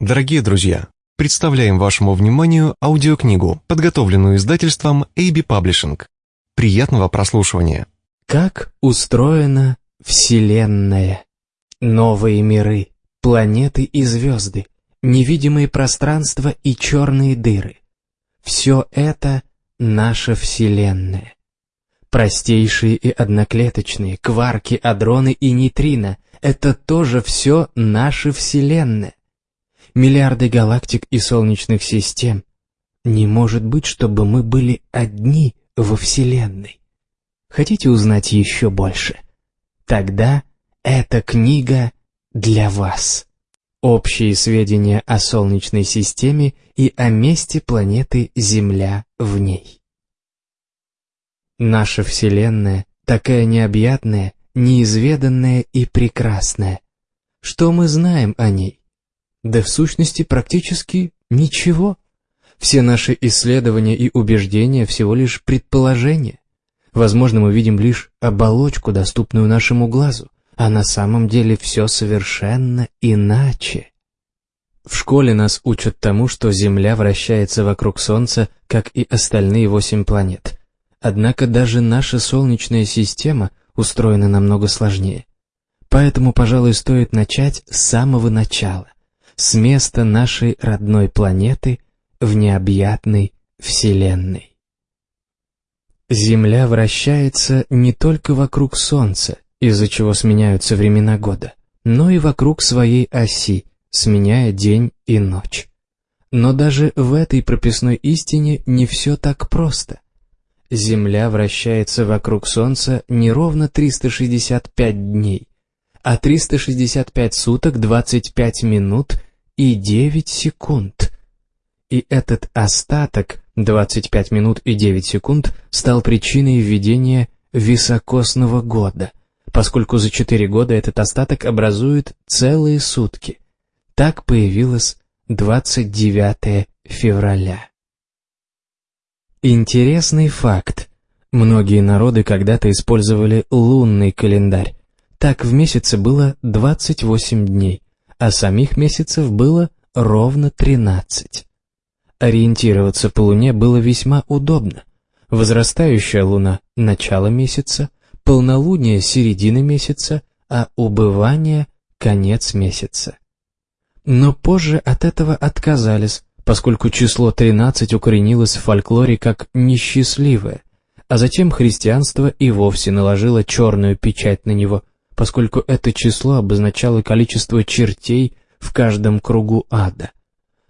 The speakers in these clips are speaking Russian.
Дорогие друзья, представляем вашему вниманию аудиокнигу, подготовленную издательством AB Publishing. Приятного прослушивания. Как устроена Вселенная? Новые миры, планеты и звезды, невидимые пространства и черные дыры. Все это наша Вселенная. Простейшие и одноклеточные, кварки, адроны и нейтрино — это тоже все наша Вселенная. Миллиарды галактик и солнечных систем. Не может быть, чтобы мы были одни во Вселенной. Хотите узнать еще больше? Тогда эта книга для вас. Общие сведения о Солнечной системе и о месте планеты Земля в ней. Наша Вселенная такая необъятная, неизведанная и прекрасная. Что мы знаем о ней? Да в сущности практически ничего. Все наши исследования и убеждения всего лишь предположения. Возможно, мы видим лишь оболочку, доступную нашему глазу, а на самом деле все совершенно иначе. В школе нас учат тому, что Земля вращается вокруг Солнца, как и остальные восемь планет. Однако даже наша Солнечная система устроена намного сложнее. Поэтому, пожалуй, стоит начать с самого начала, с места нашей родной планеты в необъятной Вселенной. Земля вращается не только вокруг Солнца, из-за чего сменяются времена года, но и вокруг своей оси, сменяя день и ночь. Но даже в этой прописной истине не все так просто. Земля вращается вокруг Солнца не ровно 365 дней, а 365 суток, 25 минут и 9 секунд. И этот остаток, 25 минут и 9 секунд, стал причиной введения високосного года, поскольку за 4 года этот остаток образует целые сутки. Так появилось 29 февраля. Интересный факт. Многие народы когда-то использовали лунный календарь. Так в месяце было 28 дней, а самих месяцев было ровно 13. Ориентироваться по Луне было весьма удобно. Возрастающая Луна – начало месяца, полнолуние – середина месяца, а убывание – конец месяца. Но позже от этого отказались, поскольку число 13 укоренилось в фольклоре как несчастливое, а затем христианство и вовсе наложило черную печать на него, поскольку это число обозначало количество чертей в каждом кругу ада.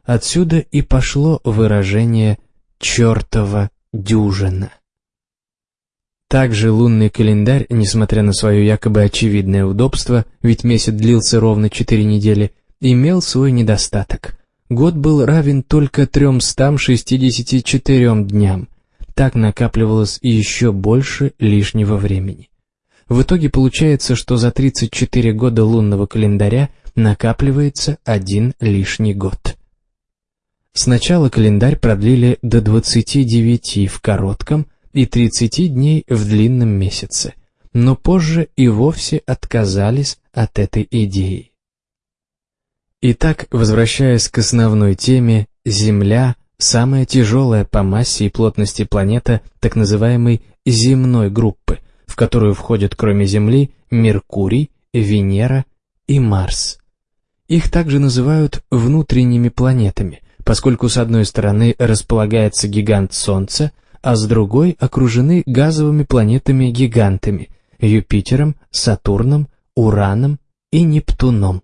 Отсюда и пошло выражение «чертова дюжина». Также лунный календарь, несмотря на свое якобы очевидное удобство, ведь месяц длился ровно четыре недели, имел свой недостаток. Год был равен только 364 дням. Так накапливалось еще больше лишнего времени. В итоге получается, что за 34 года лунного календаря накапливается один лишний год. Сначала календарь продлили до 29 в коротком и 30 дней в длинном месяце, но позже и вовсе отказались от этой идеи. Итак, возвращаясь к основной теме, Земля – самая тяжелая по массе и плотности планета так называемой земной группы, которую входят кроме Земли Меркурий, Венера и Марс. Их также называют внутренними планетами, поскольку с одной стороны располагается гигант Солнца, а с другой окружены газовыми планетами-гигантами – Юпитером, Сатурном, Ураном и Нептуном.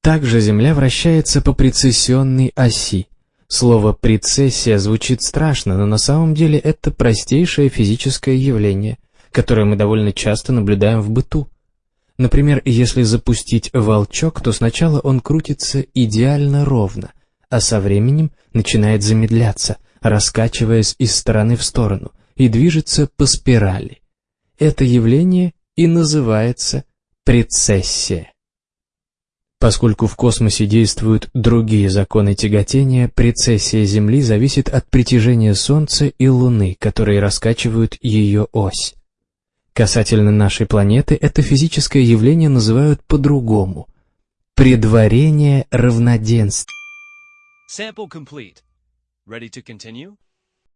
Также Земля вращается по прецессионной оси. Слово «прецессия» звучит страшно, но на самом деле это простейшее физическое явление, которое мы довольно часто наблюдаем в быту. Например, если запустить волчок, то сначала он крутится идеально ровно, а со временем начинает замедляться, раскачиваясь из стороны в сторону, и движется по спирали. Это явление и называется прецессия. Поскольку в космосе действуют другие законы тяготения, прецессия Земли зависит от притяжения Солнца и Луны, которые раскачивают ее ось. Касательно нашей планеты, это физическое явление называют по-другому – предварение равноденствия.